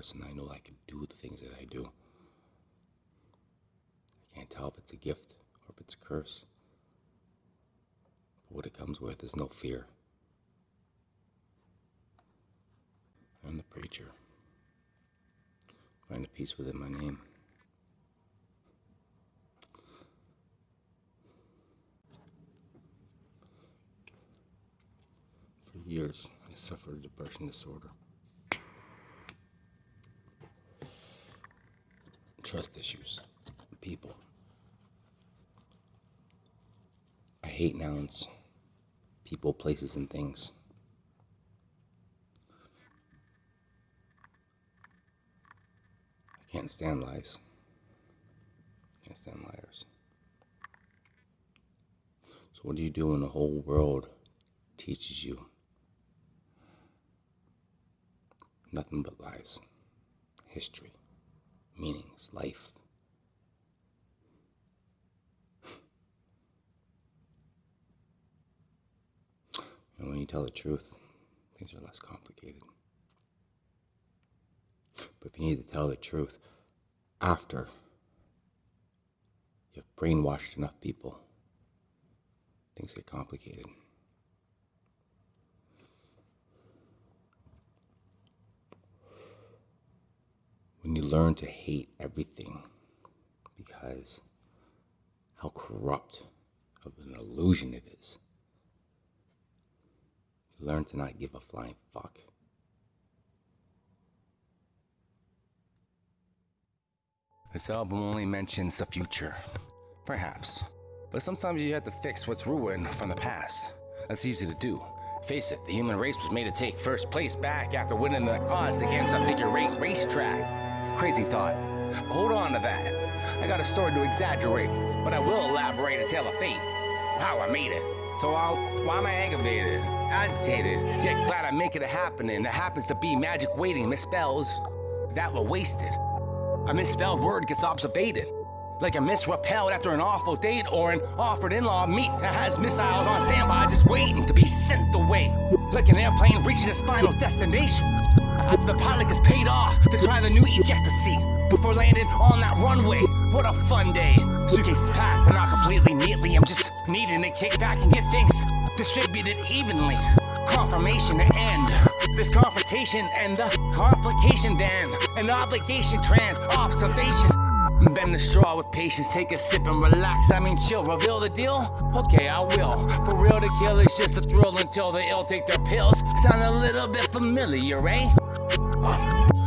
person. I know I can do the things that I do. I can't tell if it's a gift or if it's a curse. But what it comes with is no fear. I'm the preacher. Find a peace within my name. For years, I suffered a depression disorder. Trust issues. People. I hate nouns. People, places, and things. I can't stand lies. Can't stand liars. So what do you do when the whole world teaches you nothing but lies? History, meanings, life. And when you tell the truth, things are less complicated. But if you need to tell the truth after you've brainwashed enough people, things get complicated. When you learn to hate everything because how corrupt of an illusion it is, you learn to not give a flying fuck. This album only mentions the future. Perhaps. But sometimes you have to fix what's ruined from the past. That's easy to do. Face it, the human race was made to take first place back after winning the odds against a figure eight racetrack. Crazy thought. But hold on to that. I got a story to exaggerate, but I will elaborate a tale of fate. How I made it. So I'll, why am I aggravated? Agitated, yet glad I'm making it happening. That happens to be magic waiting, misspells that were wasted. A misspelled word gets observated. Like a misrepelled after an awful date or an offered in-law meet that has missiles on standby just waiting to be sent away. Like an airplane reaching its final destination. After the pilot gets paid off to try the new ejector seat before landing on that runway. What a fun day. Suitcase is packed, but not completely neatly. I'm just needing to kick back and get things distributed evenly. Confirmation to end this confrontation and the complication then an obligation trans observations Bend the straw with patience, take a sip and relax. I mean, chill, reveal the deal? Okay, I will. For real, to kill is just a thrill until the ill take their pills. Sound a little bit familiar, eh?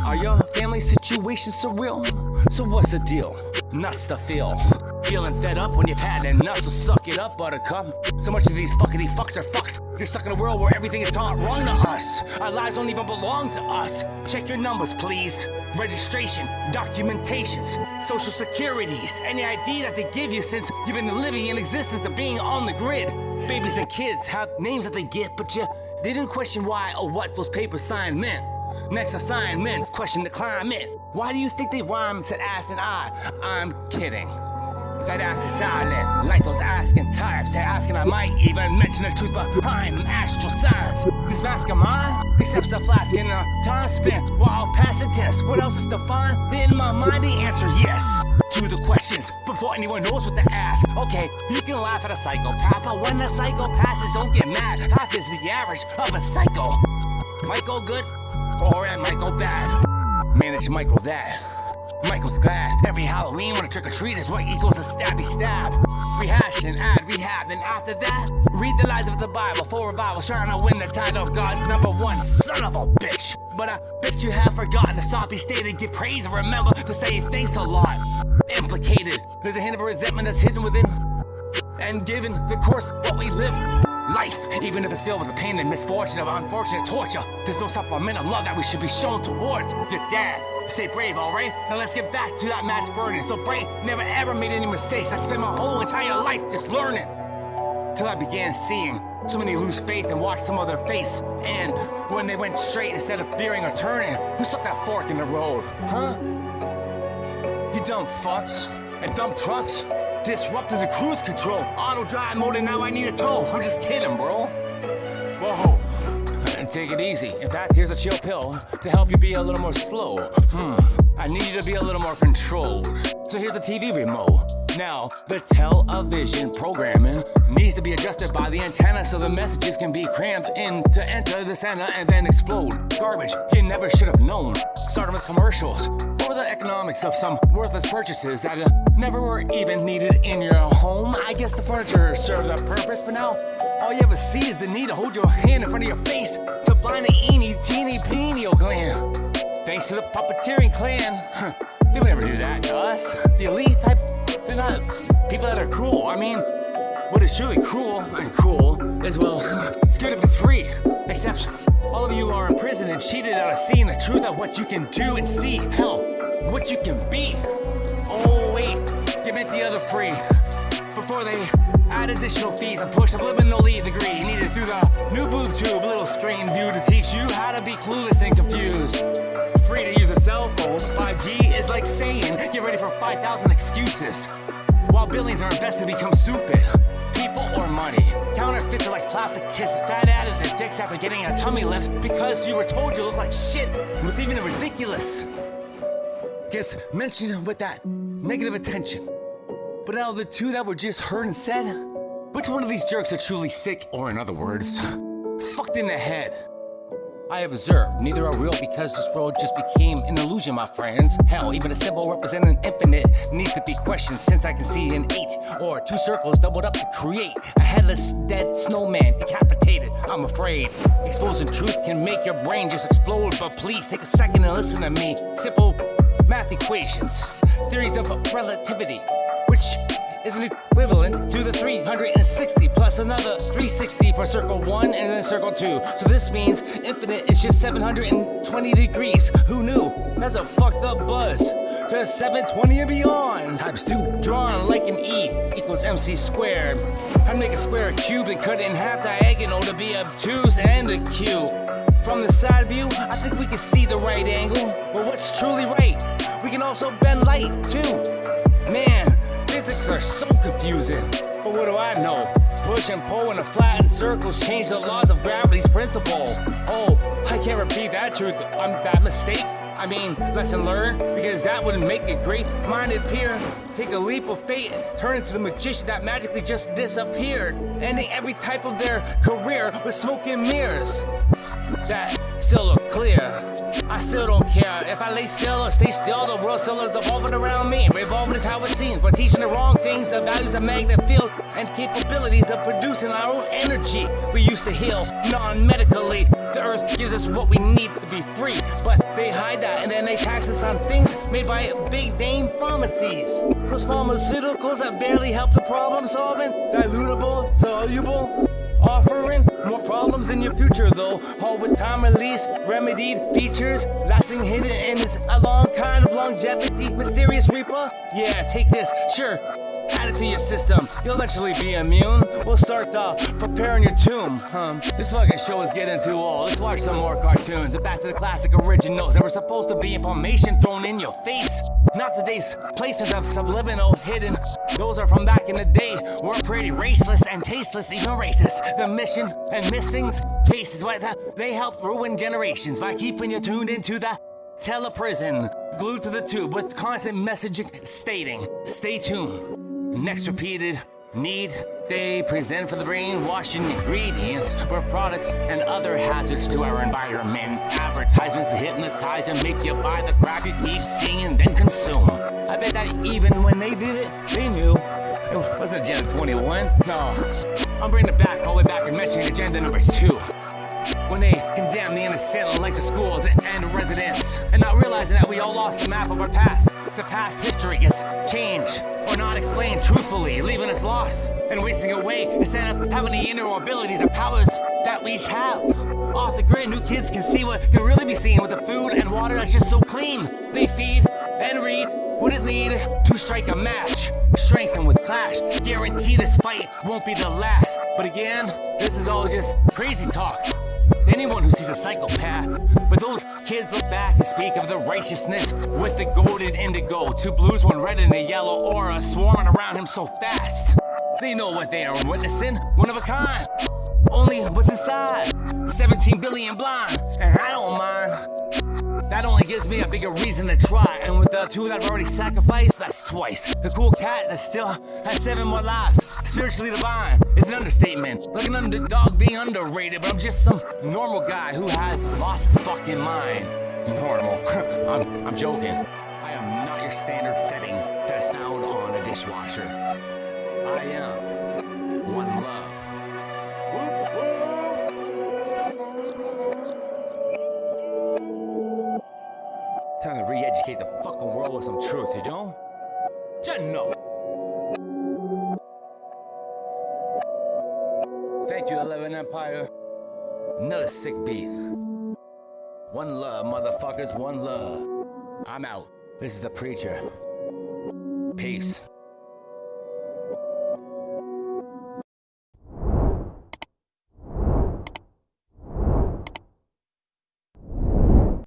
Are your family situations surreal? So what's the deal? Nuts to feel. Feeling fed up when you've had enough, so suck it up, buttercup. So much of these fuckity fucks are fucked. You're stuck in a world where everything is taught wrong to us. Our lives don't even belong to us. Check your numbers, please. Registration, documentations, social securities, any ID that they give you since you've been living in existence of being on the grid. Babies and kids have names that they get, but you didn't question why or what those papers signed meant. Next assignment, question the climate. Why do you think they rhyme said ass and I? I'm kidding. That ass is silent, like those asking types. They're asking I might even mention the truth behind them astral signs. This mask of mine accepts the flask in a time spent while passing test. What else is defined? In my mind, the answer yes to the questions before anyone knows what to ask. Okay, you can laugh at a psychopath, but when the psycho passes, don't get mad. Half is the average of a psycho. Go good, or might go bad. Manage Michael that. Michael's glad every Halloween when a trick or treat is what equals a stabby stab. Rehash and add rehab, and after that, read the lies of the Bible for revival, trying to win the title of God's number one son of a bitch. But I bet you have forgotten to stop each day give praise and remember to say thanks a lot. Implicated, there's a hint of resentment that's hidden within, and given the course what we live. Life, even if it's filled with the pain and misfortune of unfortunate torture, there's no supplement of love that we should be shown towards your dad. Stay brave, alright? Now let's get back to that match burden. So brave, never ever made any mistakes. I spent my whole entire life just learning. Till I began seeing so many lose faith and watch some of their face end when they went straight instead of veering or turning. Who stuck that fork in the road? Huh? You dumb fucks and dumb trucks disrupted the cruise control. Auto drive mode and now I need a tow. I'm just kidding, bro. Whoa. take it easy. In fact, here's a chill pill to help you be a little more slow. Hmm, I need you to be a little more controlled. So here's the TV remote. Now, the television programming needs to be adjusted by the antenna so the messages can be crammed in to enter the center and then explode. Garbage you never should have known. Starting with commercials. or the economics of some worthless purchases that uh, never were even needed in your home? I guess the furniture served that purpose, but now all you ever see is the need to hold your hand in front of your face to blind the eeny teeny pineal gland. Thanks to the puppeteering clan. they would never do that to us. The elite type, they're not people that are cruel. I mean, what is truly cruel and cool is, well, it's good if it's free. Except, all of you are in prison and cheated out of seeing the truth of what you can do and see. Hell, what you can be. Meant the other free. Before they add additional fees and push subliminally degree needed through the new boob tube, little screen view to teach you how to be clueless and confused. Free to use a cell phone, 5G is like saying, get ready for 5,000 excuses. While billions are invested become stupid. People or money. Counterfeits are like plastic tits, fat added dicks after getting a tummy lift because you were told you look like shit. What's even ridiculous gets mentioned with that negative attention. But out of the two that were just heard and said, which one of these jerks are truly sick, or in other words, fucked in the head? I observed neither are real because this world just became an illusion, my friends. Hell, even a symbol representing infinite needs to be questioned since I can see an eight or two circles doubled up to create a headless, dead snowman decapitated. I'm afraid exposing truth can make your brain just explode, but please take a second and listen to me. Simple math equations, theories of relativity, which is equivalent to the 360 plus another 360 for circle 1 and then circle 2. So this means infinite is just 720 degrees. Who knew? That's a fucked up buzz. To 720 and beyond. Times 2 drawn like an E equals MC squared. I'd make a square a cube and cut it in half diagonal to be obtuse and acute. From the side view, I think we can see the right angle. But what's truly right? We can also bend light too. Man, are so confusing. But what do I know? Push and pull in a flattened circles change the laws of gravity's principle. Oh, I can't repeat that truth. I'm that mistake. I mean, lesson learned, because that wouldn't make a great-minded peer take a leap of faith and turn into the magician that magically just disappeared, ending every type of their career with smoke and mirrors. That still look clear. I still don't care if I lay still or stay still. The world still is evolving around me. Revolving is how it seems, but teaching the wrong things, the values, the magnet field, and capabilities of producing our own energy. We used to heal non-medically. The earth gives us what we need to be free, but they hide that and then they tax us on things made by big name pharmacies. Those pharmaceuticals that barely help the problem solving, dilutable, soluble, offering more problems in your future though. All with time release remedied features. Lasting hidden in this a long kind of longevity. Mysterious reaper. Yeah take this sure add it to your system you'll eventually be immune we'll start uh, preparing your tomb um, this fucking show is getting too old let's watch some more cartoons and back to the classic originals that were supposed to be information thrown in your face not today's placements of subliminal hidden. Those are from back in the day. We're pretty raceless and tasteless, even racist. The mission and missings cases what they help ruin generations by keeping you tuned into the teleprison, glued to the tube with constant messaging stating, "Stay tuned." Next repeated need they present for the brainwashing ingredients were products and other hazards to our environment. Advertisements that hypnotize and make you buy the crap you keep seeing and then consume. I bet that even when they did it, they knew. It wasn't Agenda 21. No. I'm bringing it back, all the way back and mentioning Agenda number 2 when they condemn the innocent like the schools and residents, and not realizing that we all lost the map of our past. The past history gets changed or not explained truthfully, leaving us lost and wasting away instead of having the inner abilities and powers that we each have. Off the grid, new kids can see what can really be seen with the food and water that's just so clean. They feed and read what is needed to strike a match. Strengthen with clash. Guarantee this fight won't be the last. But again, this is all just crazy talk anyone who sees a psychopath. But those kids look back and speak of the righteousness with the golden indigo. Two blues, one red and a yellow aura swarming around him so fast. They know what they are witnessing, one of a kind. Only what's inside. 17 billion blind, and I don't mind. That only gives me a bigger reason to try. And with the two that I've already sacrificed, that's twice. The cool cat that still has seven more lives. Spiritually divine is an understatement. Like an underdog being underrated, but I'm just some normal guy who has lost his fucking mind. Normal. I'm, I'm joking. I am not your standard setting that is found on a dishwasher. I am one love. Time to re-educate the fucking world with some truth, you know? Just know. Thank you, Eleven Empire. Another sick beat. One love, motherfuckers, one love. I'm out. This is the preacher. Peace.